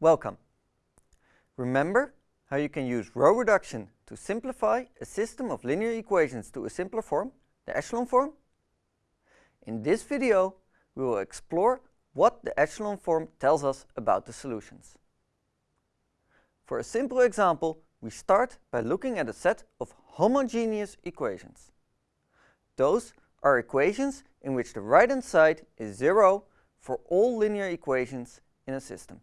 Welcome. Remember how you can use row reduction to simplify a system of linear equations to a simpler form, the echelon form? In this video, we will explore what the echelon form tells us about the solutions. For a simple example, we start by looking at a set of homogeneous equations. Those are equations in which the right-hand side is zero for all linear equations in a system.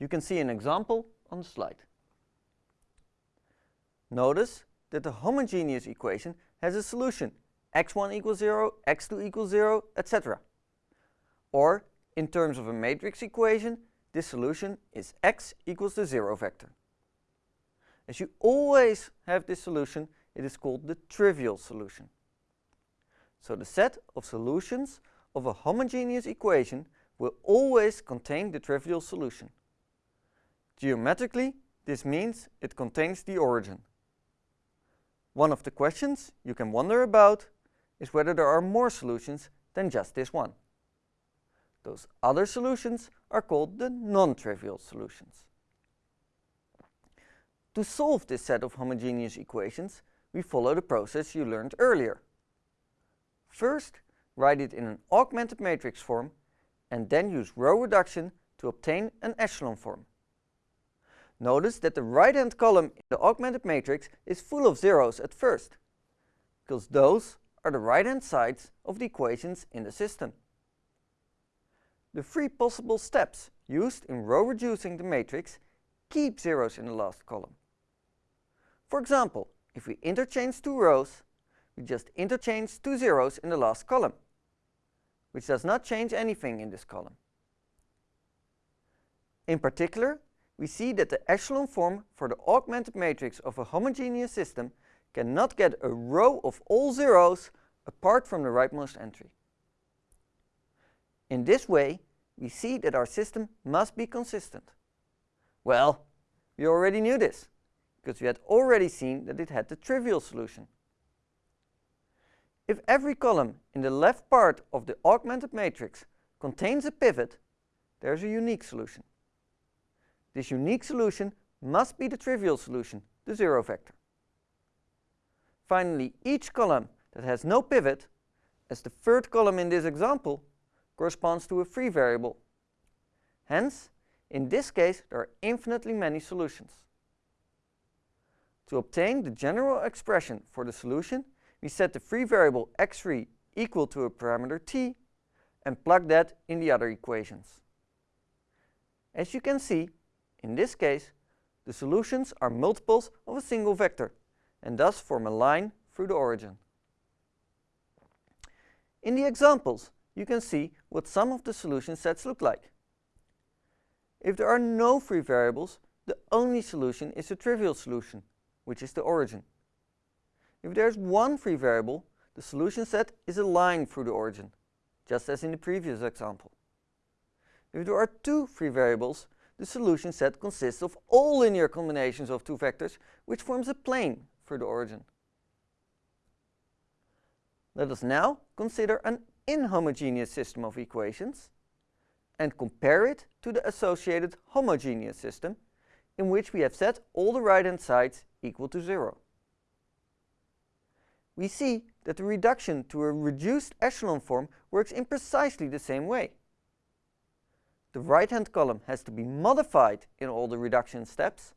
You can see an example on the slide. Notice that the homogeneous equation has a solution x1 equals 0, x2 equals 0, etc. Or, in terms of a matrix equation, this solution is x equals the 0 vector. As you always have this solution, it is called the trivial solution. So the set of solutions of a homogeneous equation will always contain the trivial solution. Geometrically, this means it contains the origin. One of the questions you can wonder about is whether there are more solutions than just this one. Those other solutions are called the non-trivial solutions. To solve this set of homogeneous equations, we follow the process you learned earlier. First, write it in an augmented matrix form and then use row reduction to obtain an echelon form. Notice that the right-hand column in the augmented matrix is full of zeros at first, because those are the right-hand sides of the equations in the system. The three possible steps used in row reducing the matrix keep zeros in the last column. For example, if we interchange two rows, we just interchange two zeros in the last column, which does not change anything in this column. In particular, we see that the echelon form for the augmented matrix of a homogeneous system cannot get a row of all zeros apart from the rightmost entry. In this way, we see that our system must be consistent. Well, we already knew this, because we had already seen that it had the trivial solution. If every column in the left part of the augmented matrix contains a pivot, there's a unique solution. This unique solution must be the trivial solution, the zero vector. Finally, each column that has no pivot, as the third column in this example, corresponds to a free variable. Hence, in this case, there are infinitely many solutions. To obtain the general expression for the solution, we set the free variable x3 equal to a parameter t and plug that in the other equations. As you can see, in this case, the solutions are multiples of a single vector and thus form a line through the origin. In the examples, you can see what some of the solution sets look like. If there are no free variables, the only solution is the trivial solution, which is the origin. If there is one free variable, the solution set is a line through the origin, just as in the previous example. If there are two free variables, the solution set consists of all linear combinations of two vectors, which forms a plane through the origin. Let us now consider an inhomogeneous system of equations and compare it to the associated homogeneous system in which we have set all the right-hand sides equal to 0 we see that the reduction to a reduced echelon form works in precisely the same way. The right-hand column has to be modified in all the reduction steps,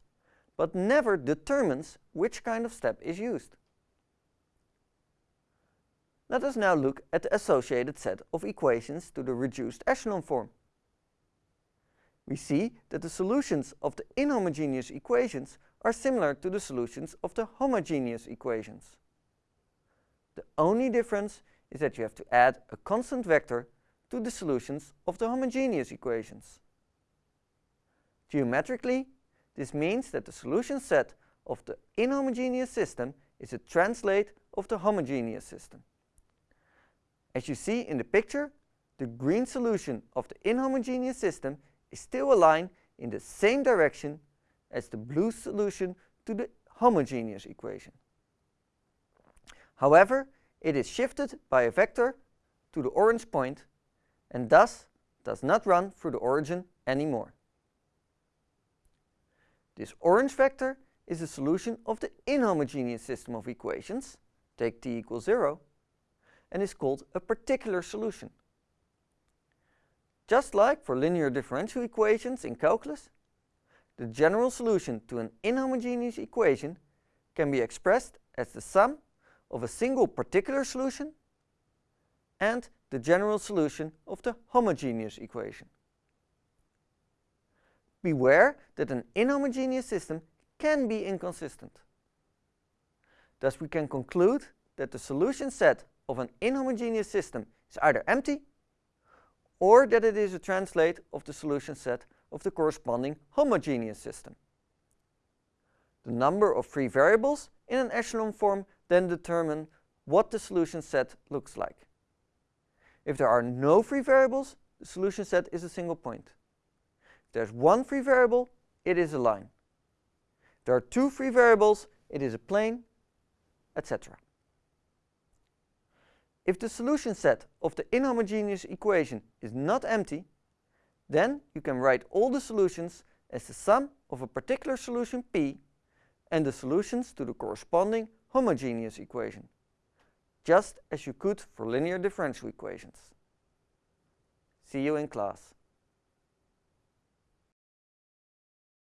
but never determines which kind of step is used. Let us now look at the associated set of equations to the reduced echelon form. We see that the solutions of the inhomogeneous equations are similar to the solutions of the homogeneous equations. The only difference is that you have to add a constant vector to the solutions of the homogeneous equations. Geometrically, this means that the solution set of the inhomogeneous system is a translate of the homogeneous system. As you see in the picture, the green solution of the inhomogeneous system is still aligned in the same direction as the blue solution to the homogeneous equation. However, it is shifted by a vector to the orange point and thus does not run through the origin anymore. This orange vector is the solution of the inhomogeneous system of equations, take t equals 0, and is called a particular solution. Just like for linear differential equations in calculus, the general solution to an inhomogeneous equation can be expressed as the sum of a single particular solution and the general solution of the homogeneous equation. Beware that an inhomogeneous system can be inconsistent. Thus we can conclude that the solution set of an inhomogeneous system is either empty or that it is a translate of the solution set of the corresponding homogeneous system. The number of free variables in an echelon form then determine what the solution set looks like. If there are no free variables, the solution set is a single point. If there's one free variable, it is a line. If there are two free variables, it is a plane, etc. If the solution set of the inhomogeneous equation is not empty, then you can write all the solutions as the sum of a particular solution P and the solutions to the corresponding homogeneous equation, just as you could for linear differential equations. See you in class.